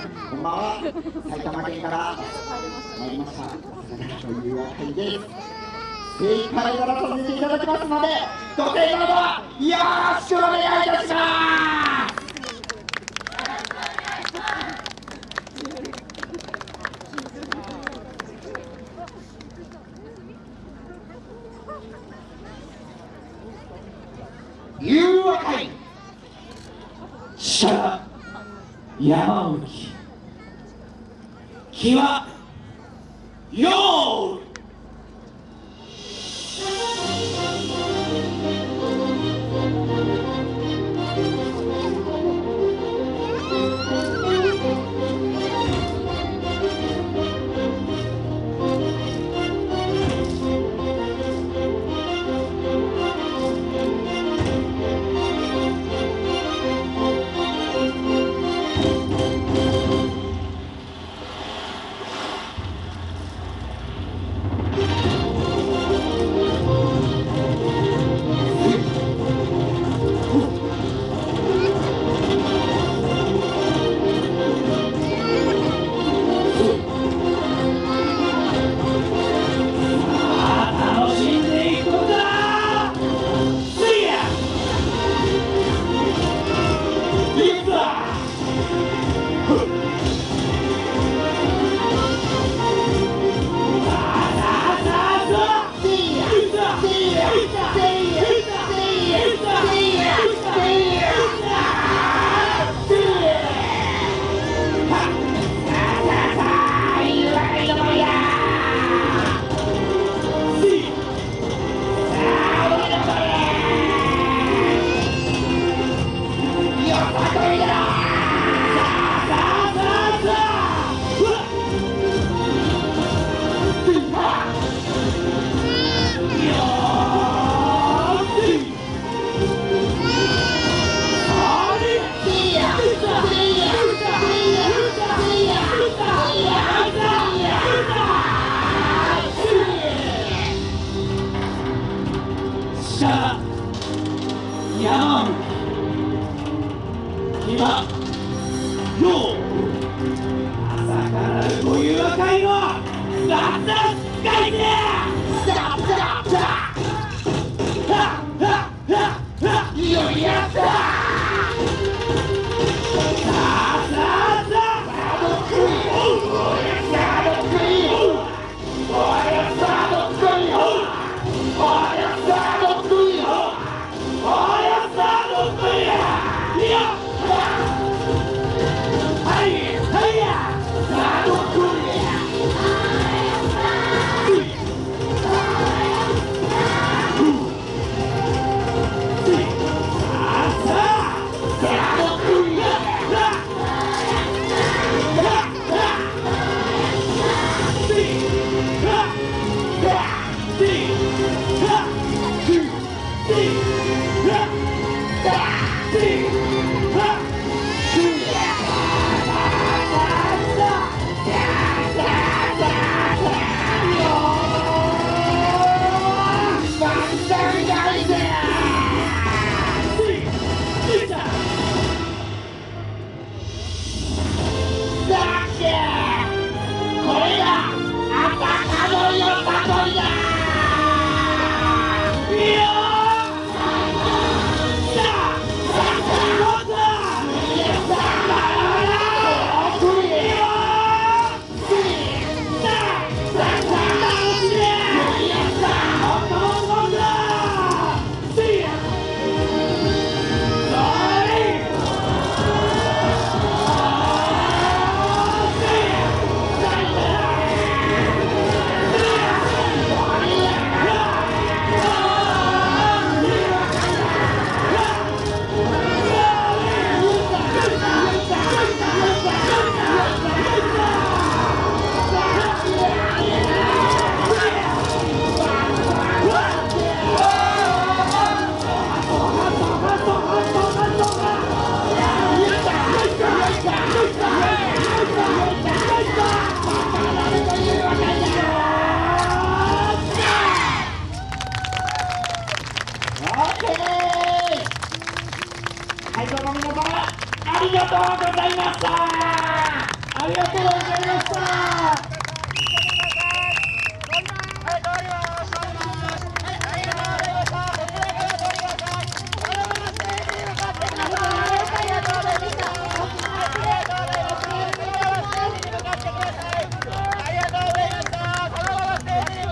こんばんは埼玉県から参りましたというわたりです正解からさせていただきますのでご提案はよろしくお願いいたします誘惑会。シャー山内木は用 Huh! 者ヤン今よう。あり